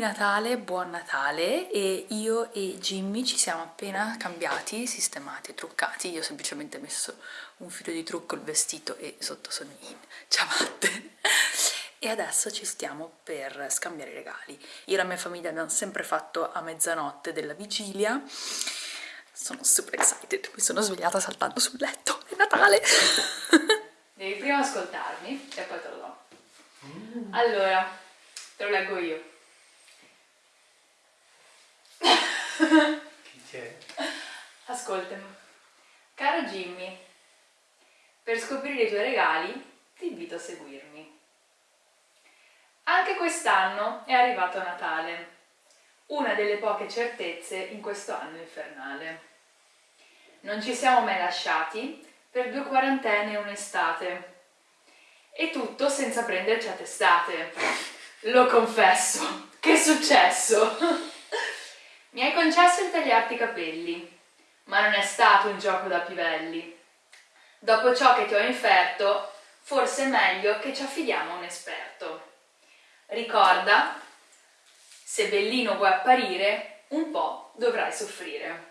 Natale, buon Natale e io e Jimmy ci siamo appena cambiati, sistemati e truccati, io ho semplicemente messo un filo di trucco, il vestito e sotto sono in ciabatte e adesso ci stiamo per scambiare i regali. Io e la mia famiglia abbiamo sempre fatto a mezzanotte della vigilia, sono super excited, mi sono svegliata saltando sul letto, è Natale! Devi prima ascoltarmi e poi te lo do. Allora, te lo leggo io. Chi c'è? Ascoltami. Caro Jimmy, per scoprire i tuoi regali ti invito a seguirmi. Anche quest'anno è arrivato Natale, una delle poche certezze in questo anno infernale. Non ci siamo mai lasciati per due quarantene e un'estate. E tutto senza prenderci a testate. Lo confesso. Che è successo? Mi hai concesso di tagliarti i capelli, ma non è stato un gioco da pivelli. Dopo ciò che ti ho inferto, forse è meglio che ci affidiamo a un esperto. Ricorda, se bellino vuoi apparire, un po' dovrai soffrire.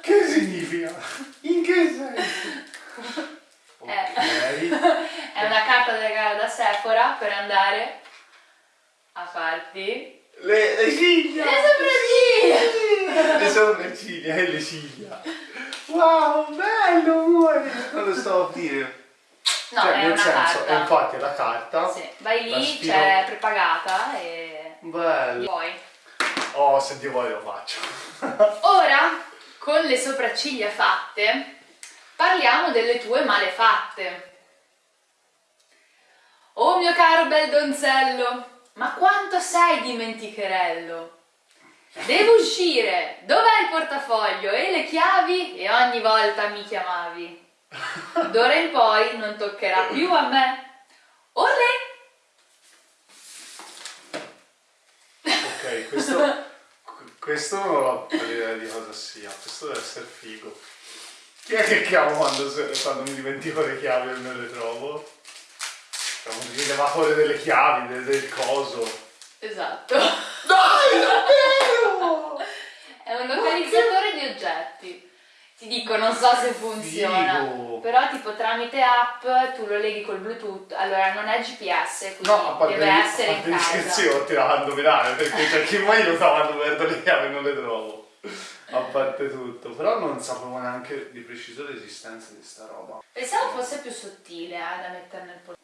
Che significa? In che senso? Okay. È una carta da regalo da Sephora per andare a farti le, le ciglia! Le sopracciglia! Le sopracciglia e le ciglia! Wow, bello amore! Non lo sto a dire. No, cioè, nel senso, carta. infatti è la carta. Sì. Vai lì, c'è prepagata e... Bello. Poi. Oh, se Dio vuole lo faccio. Ora, con le sopracciglia fatte, parliamo delle tue malefatte. Oh mio caro bel donzello, ma quanto sei dimenticherello! Devo uscire! Dov'è il portafoglio e le chiavi? E ogni volta mi chiamavi. D'ora in poi non toccherà più a me. Olè! Ok, questo, questo non ho idea di cosa sia, questo deve essere figo. Chi è che chiamo quando, quando mi dimentico le chiavi e non le trovo? È un rilevatore delle chiavi, del, del coso. Esatto. Dai, davvero! È un localizzatore di oggetti. Ti dico, non so se funziona, Figo. però tipo tramite app tu lo leghi col bluetooth, allora non è GPS, quindi no, a parte deve essere a parte in di casa. scherzi io ti la indovinare, perché c'è chi mai lo sa quando perdo le chiavi e non le trovo. A parte tutto, però non sapevo neanche di preciso l'esistenza di sta roba. Pensavo fosse più sottile eh, da mettere nel polso.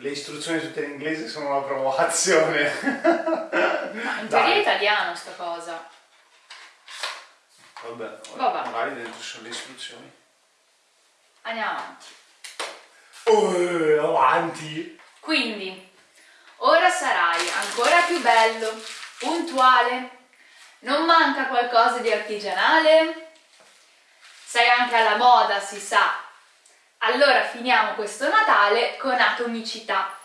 Le istruzioni tutte in inglese sono una provocazione. Ma in teoria è italiano sta cosa. Vabbè, Vabbè. magari dentro sono le istruzioni. Andiamo avanti. Oh, avanti! Quindi, ora sarai ancora più bello, puntuale, non manca qualcosa di artigianale? Sei anche alla moda, si sa. Allora finiamo questo Natale con atomicità.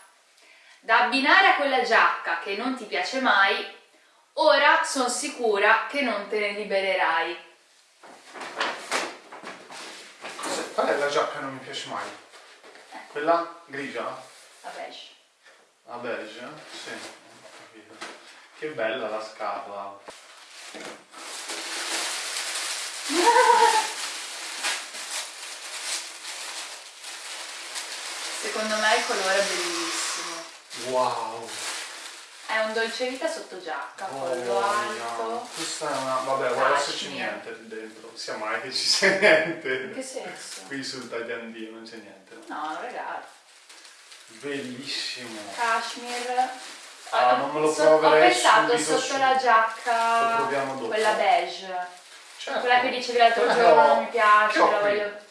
Da abbinare a quella giacca che non ti piace mai, ora sono sicura che non te ne libererai. Qual è la giacca che non mi piace mai? Quella grigia? La beige. La beige? Sì, capito. Che bella la scatola. Secondo me il colore è bellissimo. Wow! È un dolce vita sotto giacca, Oh, collo alto. Questa è una... vabbè, guarda se c'è niente lì dentro. Sia mai che ci sia niente. In che senso? Qui sul tagliandino non c'è niente. No, un regalo. Bellissimo. Cashmere. Ah, non me lo So- Ho proverei pensato subito sotto su- la Lo giacca, proviamo dopo. quella beige, Certo. quella che dicevi l'altro giorno ho- non mi piace, ho la voglio...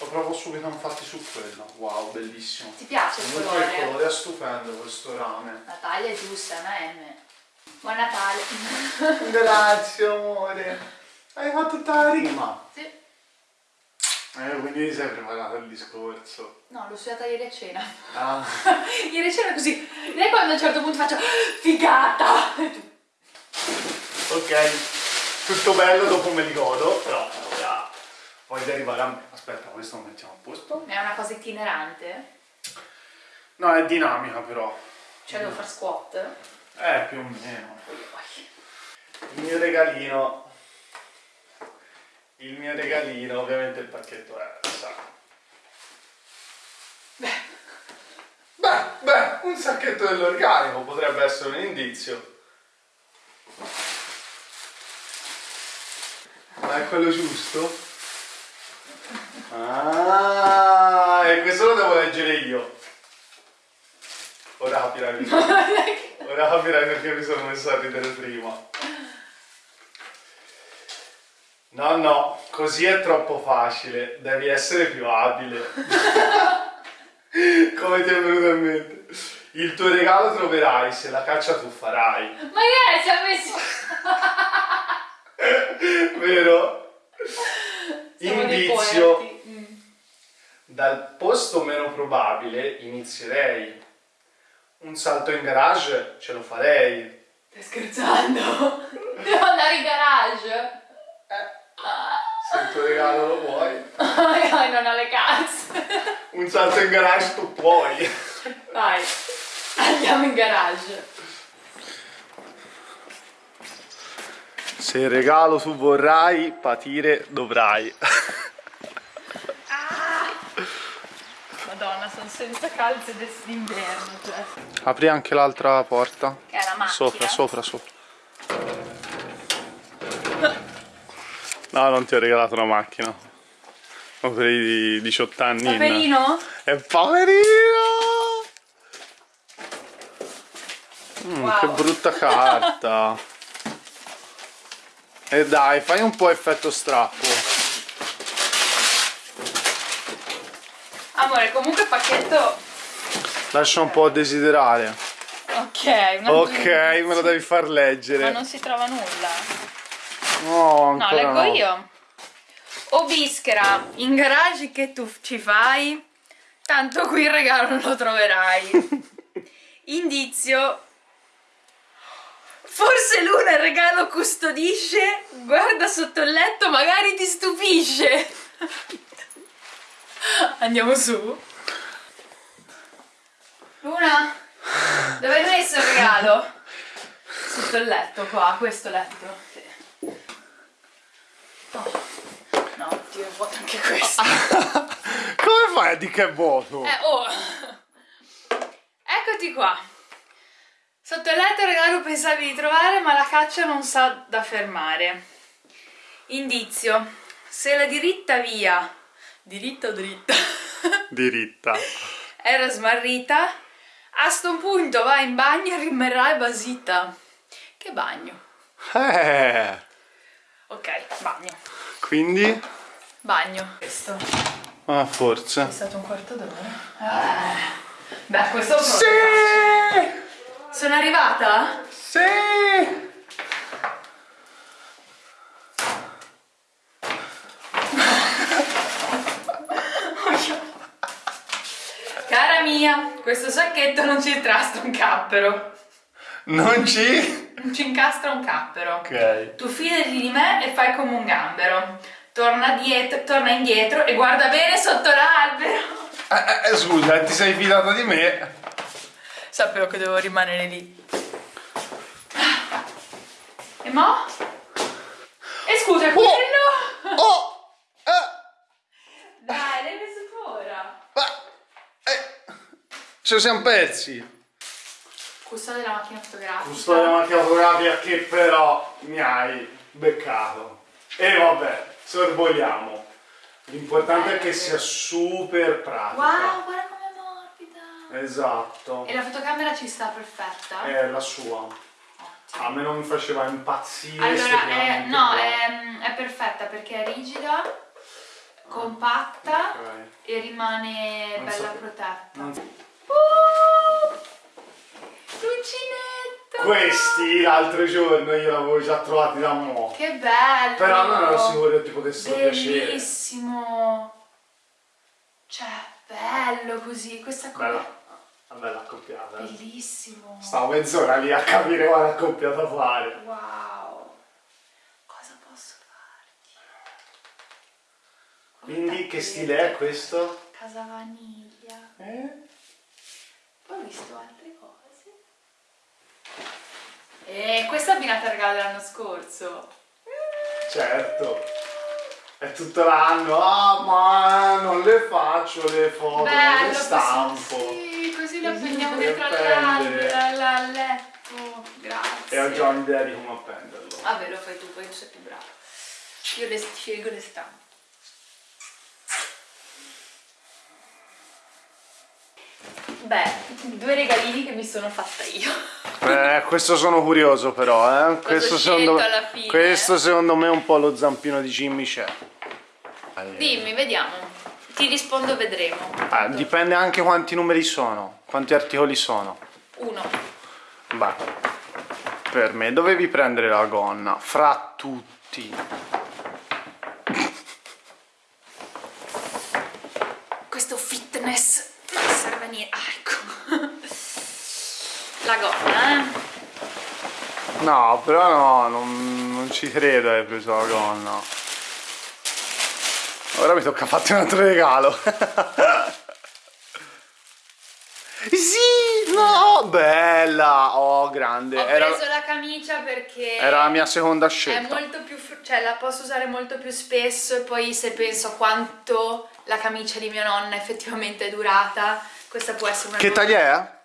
Lo provo subito infatti su quello. Wow, bellissimo. ti piace il Comunque il colore? colore è stupendo questo rame. La taglia è giusta, è una M. Buon Natale! Grazie amore. Hai fatto tutta la rima. sì. Eh, quindi ti sei preparato il discorso. No, l'ho studiata ieri a cena. Ah. ieri a cena così. Lei quando a un certo punto faccio figata! ok. Tutto bello, dopo me li godo, però ora voglio arrivare a me. Aspetta, questo lo mettiamo a posto. È una cosa itinerante? No, è dinamica però. Cioè devo fare squat? Eh, più o meno. Il mio regalino. Il mio regalino, ovviamente il pacchetto è, sa. Beh, beh, un sacchetto dell'organico potrebbe essere un indizio. Ma è quello giusto? Ah, e questo lo devo leggere io. Ora capirai perché. Ora capirai perché mi sono messo a ridere prima. No, no, così è troppo facile. Devi essere più abile. Come ti è venuto in mente? Il tuo regalo troverai se la caccia tu farai. Ma che è? Si è messo... Vero? Siamo Indizio. Dal posto meno probabile inizierei. Un salto in garage ce lo farei. Stai scherzando? Devo andare in garage? Se il tuo regalo lo vuoi. Magari non ha le calze. Un salto in garage tu puoi. Vai, andiamo in garage. Se il regalo tu vorrai, patire dovrai. Madonna, sono senza calze d'inverno. Cioè. Apri anche l'altra porta. Che è la macchina. Sopra, sopra, sopra. No, non ti ho regalato una macchina. Ho per i 18 anni. in- Paperino? È poverino! Mm, Wow. Che brutta carta. E dai, fai un po' effetto strappo. Amore, comunque il pacchetto... Lascia un po' a desiderare. Ok, Ok, me lo devi far Ma leggere. non si trova nulla. No, No, leggo no. io. O bischera, in garage che tu ci fai, tanto qui il regalo non lo troverai. Indizio. Forse Luna il regalo custodisce, guarda sotto il letto, magari ti stupisce. Andiamo su. Luna, dove hai messo il regalo? Sotto il letto, qua, questo letto. Sì. Oh. No, oddio, è vuoto anche questo. Come fai a dire che è vuoto? Eh, oh. Eccoti qua. Sotto il letto il regalo pensavi di trovare, ma la caccia non sa da fermare. Indizio. Se la diritta via, diritta o dritta, Diritta. era smarrita, a sto punto vai in bagno e rimarrai basita. Che bagno? Eh, Ok, bagno. quindi? Bagno. Questo. Ah, È forse. stato un quarto d'ora. Eh. Beh, questo è Sì! Sono arrivata? Sì! Mia, questo sacchetto non ci intrasta un cappero. Non ci? Non ci incastra un cappero. Ok. Tu fidati di me e fai come un gambero. Torna, dietro, torna indietro e guarda bene sotto l'albero. Eh, eh, scusa, ti sei fidata di me? Sapevo che dovevo rimanere lì. E mo? E scusa, il cucchiaino? Oh! Eh! Dai, l'hai messo tu ora. Ma... Eh! Ce lo siamo persi! Custode della macchina fotografica. Custode la macchina fotografica che però mi hai beccato. E vabbè, sorvoliamo. L'importante è che sia super pratica. Wow, guarda com'è morbida. Esatto. E la fotocamera ci sta perfetta? È la sua. Ottimo. A me non mi faceva impazzire. Allora, è, estremamente no, è, è perfetta perché è rigida, compatta Ok. e rimane Non bella sapevo. protetta. Uh, l'uncinetto! Questi l'altro giorno io l'avevo già trovati da mo'. Che bello! Però non ero sicuro che ti potessero piacere. Bellissimo! Cioè, bello così, questa cosa. Bella, una bella accoppiata. eh. Bellissimo! Stavo mezz'ora lì a capire quale accoppiata fare. Wow! Cosa posso farti? Quindi che stile è questo? Casa vaniglia. Eh? Ho visto altre cose. E questa abbinata al regalo dell'anno scorso. Certo. È tutto l'anno, ah ma non le faccio le foto, Bello, le stampo. Così, così le dietro appendere. all'albero, al letto. Grazie. E ho già un'idea di come appenderlo. Vabbè, lo fai tu, poi tu sei più bravo. Io le scelgo le stampe. Beh, due regalini che mi sono fatta io. Eh, questo sono curioso però, eh. Questo secondo, scelto alla fine? questo secondo me è un po' lo zampino di Jimmy c'è. Dimmi, vediamo. Ti rispondo, vedremo. Ah, dipende anche quanti numeri sono, quanti articoli sono. Uno. Beh, per me dovevi prendere la gonna, fra tutti. Questo fitness non serve a niente. Ah, ecco. La gonna, eh. No, però no, non, non ci credo hai preso la gonna. Ora mi tocca farti un altro regalo. sì, no, bella, oh grande. Ho Era, preso la camicia perché era la mia seconda è scelta. molto più, cioè la posso usare molto più spesso e poi se penso a quanto la camicia di mia nonna effettivamente è durata, questa può essere una Che taglia è?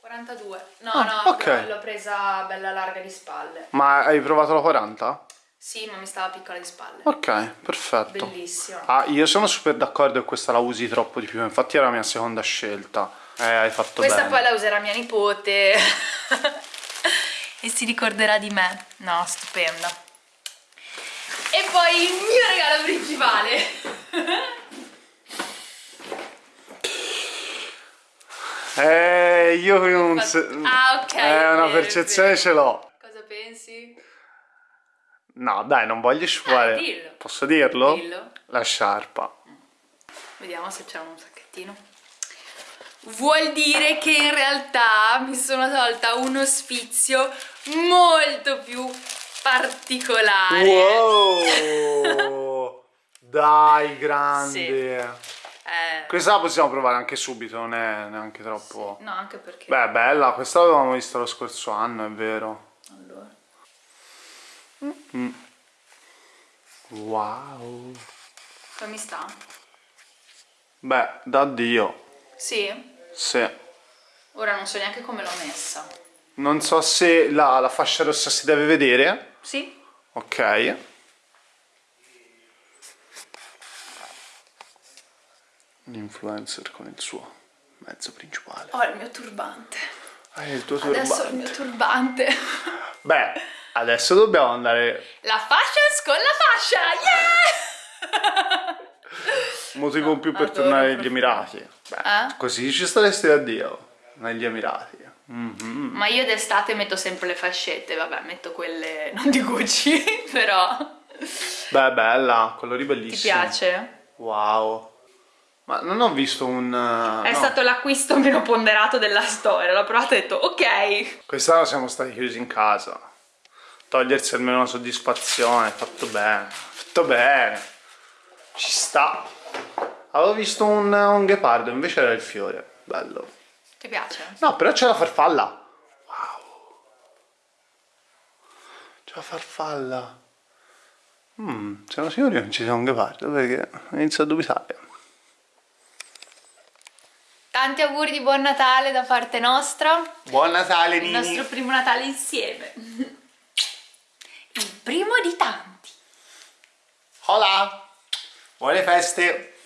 42. No, Ah, no, ok. l'ho presa bella larga di spalle. Ma hai provato la 40? Sì, ma mi stava piccola di spalle. Ok, perfetto. Bellissima. Ah, io sono super d'accordo che questa la usi troppo di più, infatti era la mia seconda scelta. Eh, hai fatto Questa bene. poi la userà mia nipote e si ricorderà di me. No, stupenda. E poi il mio regalo principale. Eh, io non se- Ah, ok, Eh, una percezione ce l'ho. Cosa pensi? No, dai, non voglio sciupare. Dillo. Posso dirlo? Dillo. La sciarpa. Vediamo se c'è un sacchettino. Vuol dire che in realtà mi sono tolta uno sfizio molto più particolare. Wow! dai, grande. Eh, Questa la possiamo provare anche subito, non è neanche troppo... no, anche perché... Beh, bella, questa l'avevamo vista lo scorso anno, è vero. Allora. Wow. Come sta? Beh, da Dio. Sì? Sì. Ora non so neanche come l'ho messa. Non so se la, la fascia rossa si deve vedere. Sì? Ok. L'influencer con il suo mezzo principale. Ho il mio turbante. Ah, il tuo Adesso ho il turbante. mio turbante. Beh, adesso dobbiamo andare... La fashion con la fascia! Yeah! Motivo in più per adoro tornare negli. Emirati. Beh, Eh? così ci staresti da Dio. Negli Emirati. Mhm. Ma io d'estate metto sempre le fascette, vabbè, metto quelle non di Gucci, però. Beh, bella, colori Ti bellissimi. piace? Wow. Ma non ho visto un... uh, È no. stato l'acquisto meno ponderato della storia, l'ho provato e ho detto ok. Quest'anno siamo stati chiusi in casa. Togliersi almeno una soddisfazione, fatto bene. Fatto bene. Ci sta. Avevo visto un, un ghepardo, invece era il fiore. Bello. Ti piace? No, però c'è la farfalla. Wow. C'è la farfalla. Mm, siamo sicuri che non ci sia un ghepardo perché inizio a dubitare. Tanti auguri di buon Natale da parte nostra. Buon Natale, Il Nini. nostro primo Natale insieme. Il primo di tanti. Hola. Buone feste.